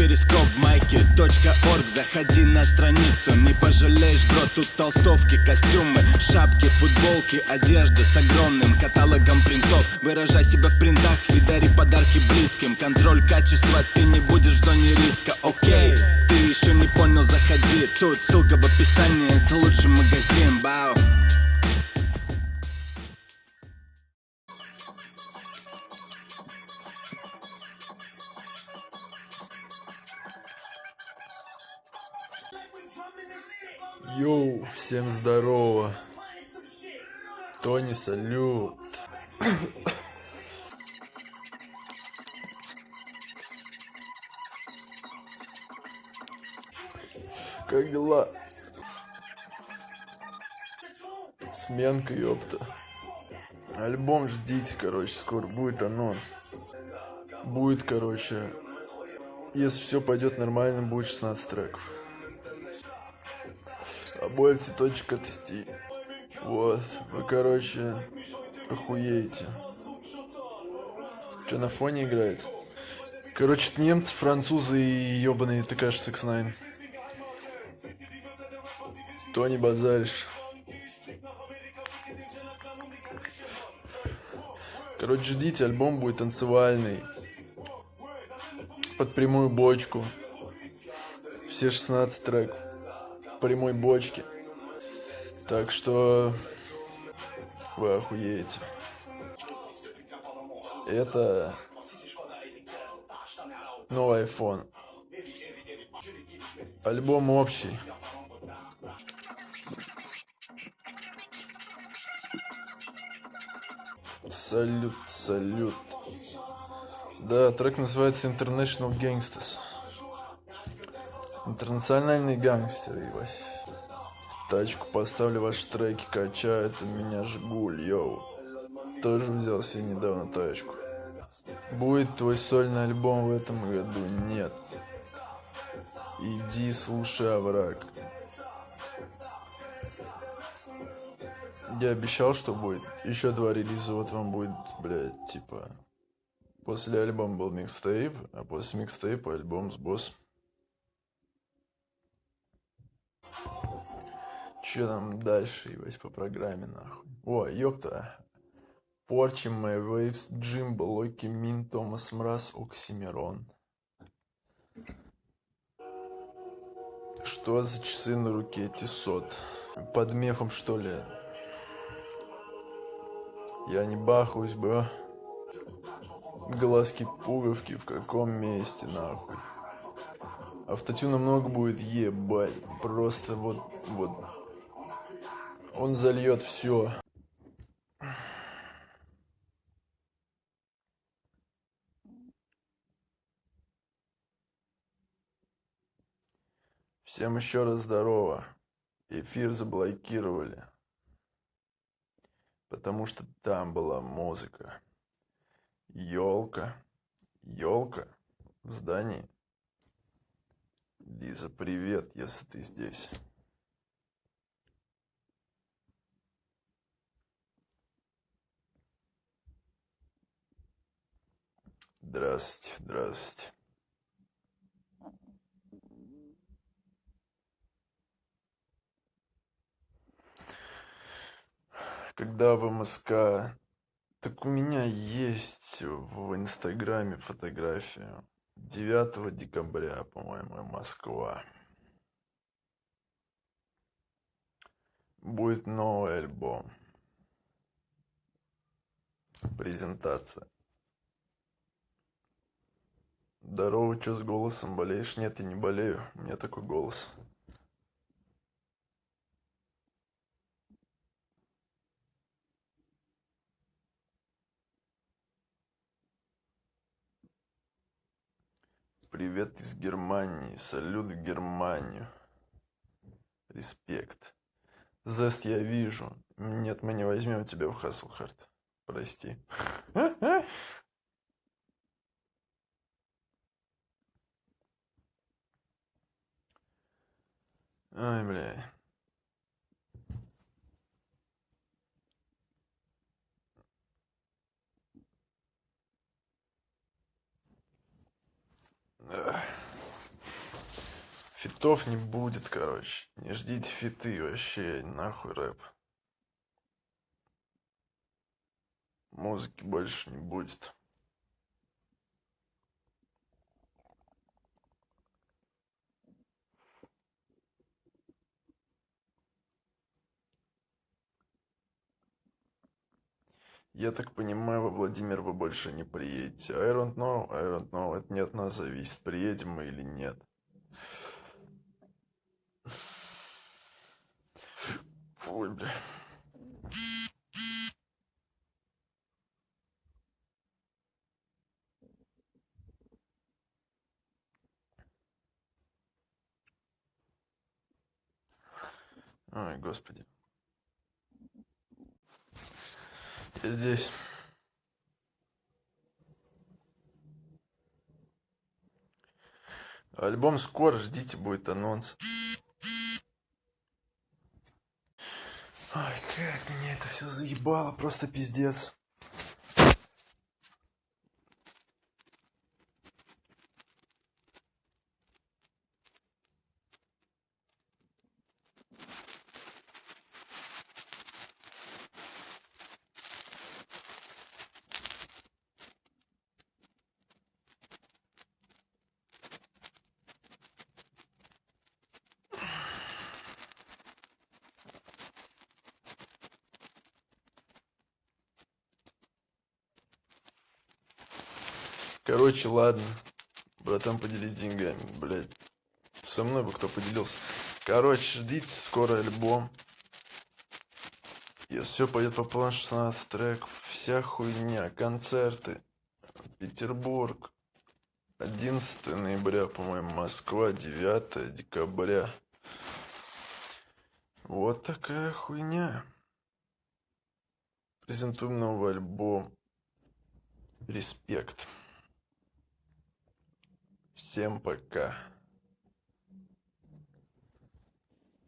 перископ майки .орг. Заходи на страницу, не пожалеешь, бро Тут толстовки, костюмы, шапки, футболки Одежда с огромным каталогом принтов. Выражай себя в принтах и дари подарки близким. Контроль качества, ты не будешь в зоне риска, окей Ты еще не понял, заходи. Тут ссылка в описании, это лучший магазин, бау Йоу, всем здорово. Тони, салют. Как дела? Сменка, ёпта. Альбом ждите, короче, скоро будет анонс. Будет, короче, если все пойдет нормально, будет 16 треков. Обои точка тсти. Вот. Вы, короче, охуеете. Что на фоне играет? Короче, немцы, французы и ебаные ТК 69. То не базаришь. Короче, ждите, альбом будет танцевальный. Под прямую бочку. Все 16 треков прямой бочке. Так что вы охуеете. Это новый iPhone. Альбом общий. Салют, салют. Да, трек называется International Gangsters. Интернациональный гангстер, ебать. Тачку поставлю, ваши треки качают, у меня Жигуль, йоу. Тоже взял себе недавно тачку. Будет твой сольный альбом в этом году? Нет. Иди слушай овраг. Я обещал, что будет. Еще два релиза, вот вам будет, блядь, типа... После альбома был микстейп, а после микстейпа альбом с боссом. Что там дальше, ебать, по программе, нахуй? О, ёпта. Порчи, Мэй Вейвс, Джимбо, Локи, Мин, Томас Мраз, Оксимирон. Что за часы на руке Тисот? Под мефом, что ли? Я не бахаюсь, бро. Глазки пуговки в каком месте, нахуй? Автотюна много будет, ебать. Просто вот, вот он зальет все. Всем еще раз здорово. Эфир заблокировали. Потому что там была музыка. Елка. Елка в здании. Лиза, привет, если ты здесь. Здравствуйте, здравствуйте. Когда в МСК... Так у меня есть в Инстаграме фотография. 9 декабря, по-моему, Москва. Будет новый альбом. Презентация. Здорово, что с голосом болеешь? Нет, я не болею. У меня такой голос. Привет из Германии. Салют в Германию. Респект. Зест я вижу. Нет, мы не возьмем тебя в Хаслхарт. Прости. Ай, бля. Фитов не будет, короче. Не ждите фиты вообще, нахуй рэп. Музыки больше не будет. Я так понимаю, во Владимир вы больше не приедете. I don't know, I don't know. Это не от нас зависит, приедем мы или нет. Ой, бля. Ой, господи. Я здесь. Альбом скоро, ждите, будет анонс. Ой, как меня это все заебало, просто пиздец. Короче, ладно. Братан, поделись деньгами, блядь. Со мной бы кто поделился. Короче, ждите скоро альбом. И все пойдет по плану 16 треков. Вся хуйня, концерты. Петербург. 11 ноября, по-моему, Москва, 9 декабря. Вот такая хуйня. Презентуем новый альбом. Респект. Всем пока.